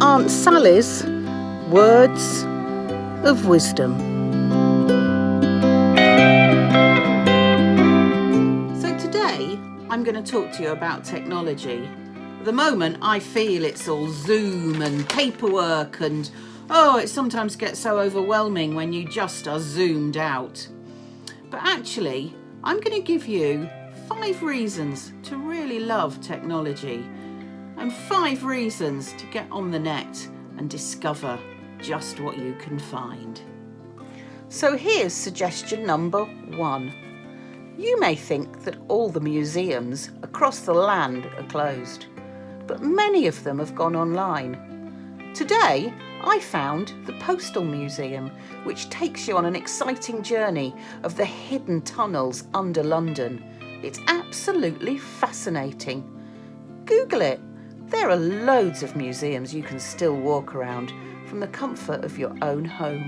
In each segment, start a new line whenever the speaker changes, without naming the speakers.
Aunt Sally's Words of Wisdom. So today I'm going to talk to you about technology. At the moment I feel it's all Zoom and paperwork and oh it sometimes gets so overwhelming when you just are zoomed out. But actually I'm going to give you five reasons to really love technology and five reasons to get on the net and discover just what you can find. So here's suggestion number one. You may think that all the museums across the land are closed, but many of them have gone online. Today, I found the Postal Museum, which takes you on an exciting journey of the hidden tunnels under London. It's absolutely fascinating. Google it there are loads of museums you can still walk around from the comfort of your own home.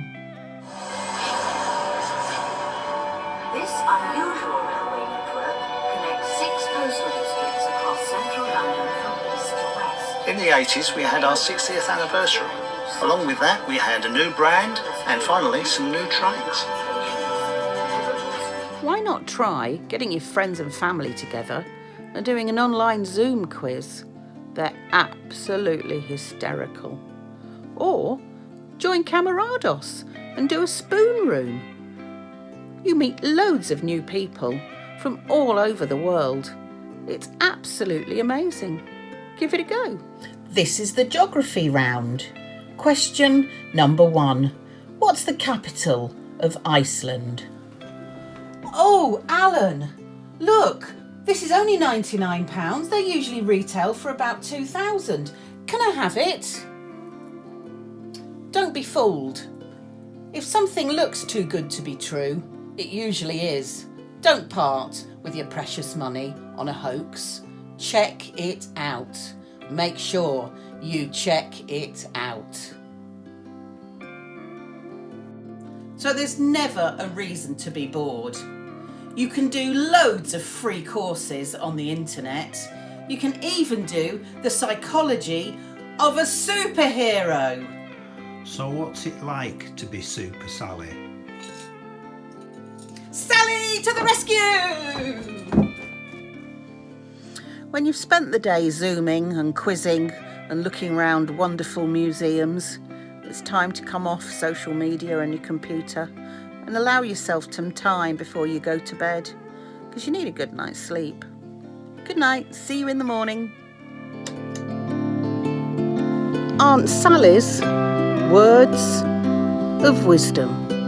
This unusual railway network connects six postal districts across central London from east to west.
In the 80s, we had our 60th anniversary. Along with that, we had a new brand and finally some new trains.
Why not try getting your friends and family together and doing an online Zoom quiz? They're absolutely hysterical. Or join Camerados and do a spoon room. You meet loads of new people from all over the world. It's absolutely amazing. Give it a go. This is the geography round. Question number one. What's the capital of Iceland? Oh, Alan, look, this is only £99. They usually retail for about 2000 Can I have it? Don't be fooled. If something looks too good to be true, it usually is. Don't part with your precious money on a hoax. Check it out. Make sure you check it out. So there's never a reason to be bored. You can do loads of free courses on the internet. You can even do the psychology of a superhero.
So what's it like to be Super Sally?
Sally to the rescue! When you've spent the day zooming and quizzing and looking around wonderful museums, it's time to come off social media and your computer and allow yourself some time before you go to bed because you need a good night's sleep. Good night, see you in the morning. Aunt Sally's Words of Wisdom.